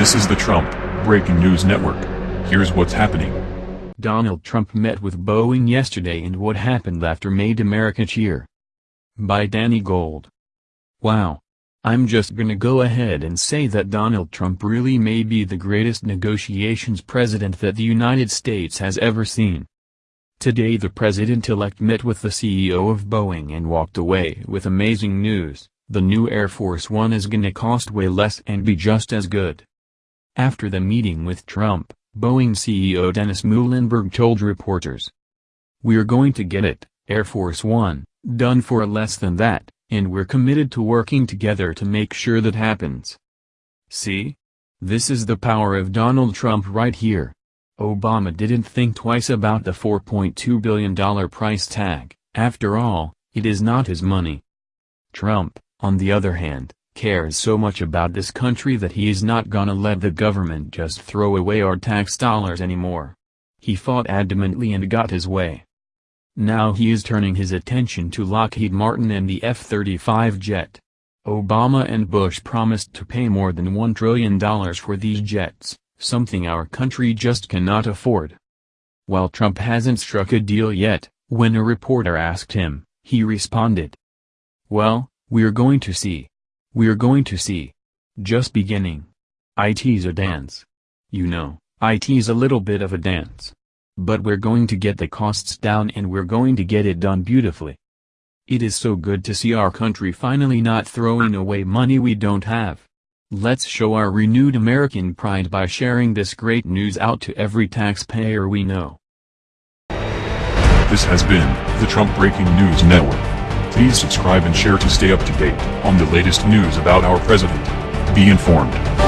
This is the Trump Breaking News Network. Here's what's happening. Donald Trump met with Boeing yesterday and what happened after made America cheer. By Danny Gold. Wow. I'm just gonna go ahead and say that Donald Trump really may be the greatest negotiations president that the United States has ever seen. Today the president-elect met with the CEO of Boeing and walked away with amazing news, the new Air Force One is gonna cost way less and be just as good. After the meeting with Trump, Boeing CEO Dennis Muilenburg told reporters. We're going to get it, Air Force One, done for less than that, and we're committed to working together to make sure that happens. See? This is the power of Donald Trump right here. Obama didn't think twice about the $4.2 billion price tag, after all, it is not his money. Trump, on the other hand, cares so much about this country that he is not gonna let the government just throw away our tax dollars anymore. He fought adamantly and got his way. Now he is turning his attention to Lockheed Martin and the F-35 jet. Obama and Bush promised to pay more than $1 trillion for these jets, something our country just cannot afford. While Trump hasn't struck a deal yet, when a reporter asked him, he responded. Well, we're going to see. We're going to see. Just beginning. IT's a dance. You know, IT's a little bit of a dance. But we're going to get the costs down and we're going to get it done beautifully. It is so good to see our country finally not throwing away money we don't have. Let's show our renewed American pride by sharing this great news out to every taxpayer we know. This has been the Trump Breaking News Network. Please subscribe and share to stay up to date on the latest news about our president. Be informed.